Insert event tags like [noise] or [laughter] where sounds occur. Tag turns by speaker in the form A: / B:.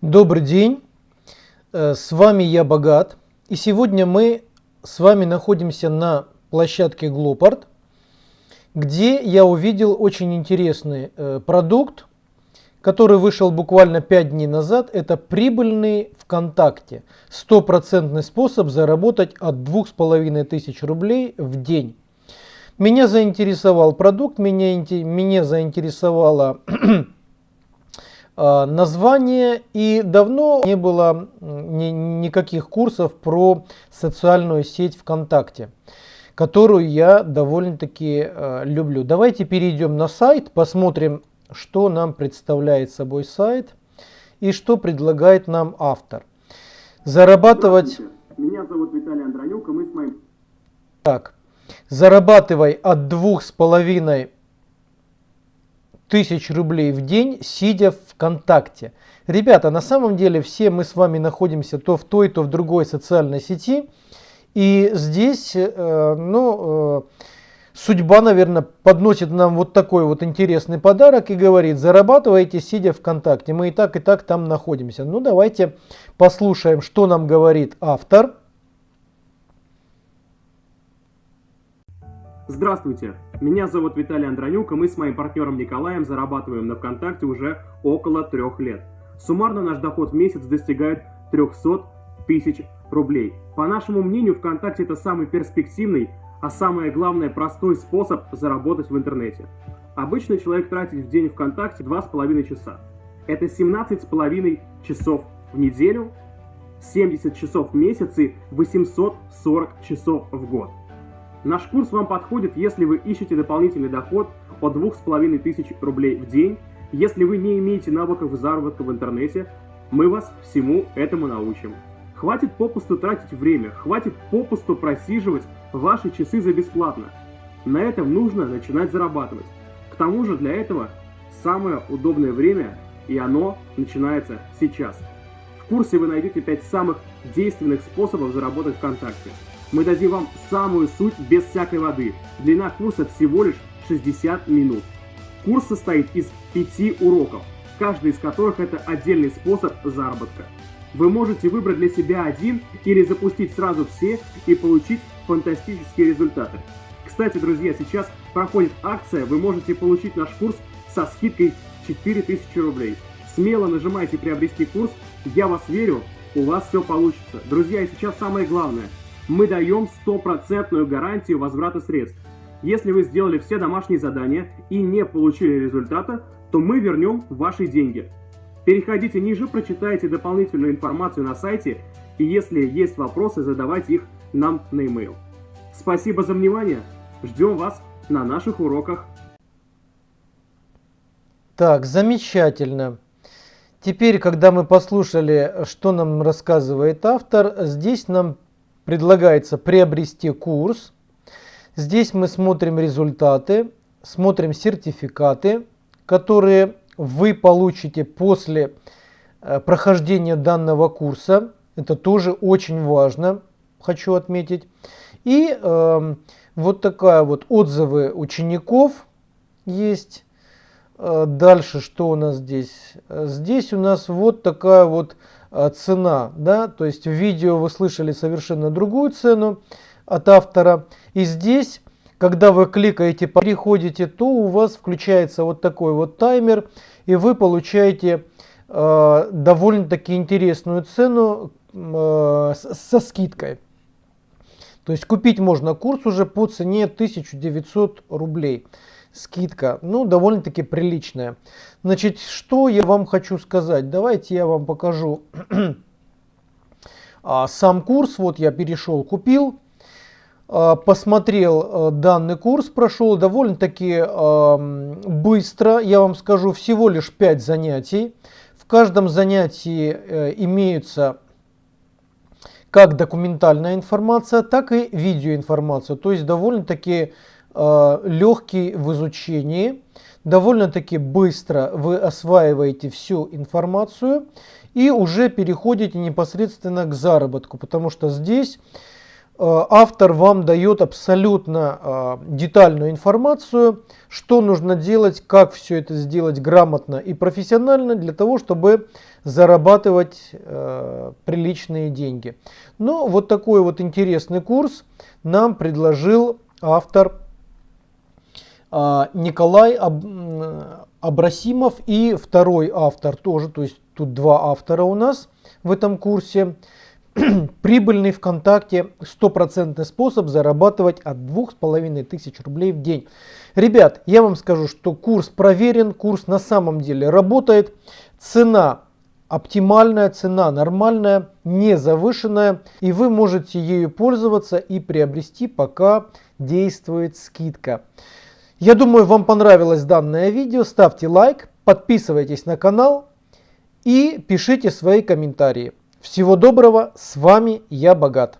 A: Добрый день, э, с вами я Богат. И сегодня мы с вами находимся на площадке Glopart, где я увидел очень интересный э, продукт, который вышел буквально 5 дней назад. Это прибыльный ВКонтакте. Стопроцентный способ заработать от 2500 рублей в день. Меня заинтересовал продукт, меня, меня заинтересовало А, [clears throat] название и давно не было ни, никаких курсов про социальную сеть ВКонтакте, которую я довольно-таки э, люблю. Давайте перейдем на сайт, посмотрим, что нам представляет собой сайт и что предлагает нам автор. Зарабатывать... Меня зовут Виталий Андронюк, и мы с моим... Так, зарабатывай от двух с половиной тысяч рублей в день, сидя ВКонтакте. Ребята, на самом деле все мы с вами находимся то в той, то в другой социальной сети. И здесь, э, ну, э, судьба, наверное, подносит нам вот такой вот интересный подарок и говорит, зарабатывайте, сидя ВКонтакте. Мы и так, и так там находимся. Ну, давайте послушаем, что нам говорит автор.
B: Здравствуйте, меня зовут Виталий Андронюк, и мы с моим партнером Николаем зарабатываем на ВКонтакте уже около трех лет. Суммарно наш доход в месяц достигает 300 тысяч рублей. По нашему мнению, ВКонтакте это самый перспективный, а самое главное простой способ заработать в интернете. Обычно человек тратит в день ВКонтакте 2,5 часа. Это 17,5 часов в неделю, 70 часов в месяц и 840 часов в год. Наш курс вам подходит, если вы ищете дополнительный доход от 2500 рублей в день. Если вы не имеете навыков заработка в интернете, мы вас всему этому научим. Хватит попусту тратить время, хватит попусту просиживать ваши часы за бесплатно. На этом нужно начинать зарабатывать. К тому же для этого самое удобное время, и оно начинается сейчас. В курсе вы найдете 5 самых действенных способов заработать ВКонтакте. Мы дадим вам самую суть без всякой воды. Длина курса всего лишь 60 минут. Курс состоит из 5 уроков, каждый из которых это отдельный способ заработка. Вы можете выбрать для себя один или запустить сразу все и получить фантастические результаты. Кстати, друзья, сейчас проходит акция, вы можете получить наш курс со скидкой 4000 рублей. Смело нажимайте приобрести курс, я вас верю, у вас все получится. Друзья, и сейчас самое главное – мы даем стопроцентную гарантию возврата средств. Если вы сделали все домашние задания и не получили результата, то мы вернем ваши деньги. Переходите ниже, прочитайте дополнительную информацию на сайте, и если есть вопросы, задавайте их нам на e-mail. Спасибо за внимание, ждем вас на наших уроках.
A: Так, замечательно. Теперь, когда мы послушали, что нам рассказывает автор, здесь нам предлагается приобрести курс. Здесь мы смотрим результаты, смотрим сертификаты, которые вы получите после э, прохождения данного курса. Это тоже очень важно, хочу отметить. И э, вот такая вот отзывы учеников есть. Э, дальше что у нас здесь? Здесь у нас вот такая вот Э, цена, да, то есть в видео вы слышали совершенно другую цену от автора. И здесь, когда вы кликаете, переходите, то у вас включается вот такой вот таймер, и вы получаете э, довольно-таки интересную цену э, со скидкой. То есть купить можно курс уже по цене 1900 рублей скидка, ну, довольно-таки приличная. Значит, что я вам хочу сказать? Давайте я вам покажу [clears throat] а, сам курс. Вот я перешел, купил, а, посмотрел а, данный курс, прошел довольно-таки быстро. Я вам скажу, всего лишь 5 занятий. В каждом занятии э, имеются как документальная информация, так и видеоинформация. То есть довольно-таки Э, легкий в изучении, довольно-таки быстро вы осваиваете всю информацию и уже переходите непосредственно к заработку, потому что здесь автор вам дает абсолютно детальную информацию, что нужно делать, как все это сделать грамотно и профессионально для того, чтобы зарабатывать приличные деньги. Но вот такой вот интересный курс нам предложил автор Николай Абрасимов и второй автор тоже, то есть тут два автора у нас в этом курсе. [clears throat] Прибыльный ВКонтакте стопроцентный способ зарабатывать от двух с половиной тысяч рублей в день. Ребят, я вам скажу, что курс проверен, курс на самом деле работает. Цена оптимальная, цена нормальная, не завышенная. И вы можете ею пользоваться и приобрести, пока действует скидка. Я думаю, вам понравилось данное видео. Ставьте лайк, подписывайтесь на канал и пишите свои комментарии. Всего доброго, с вами я Богат.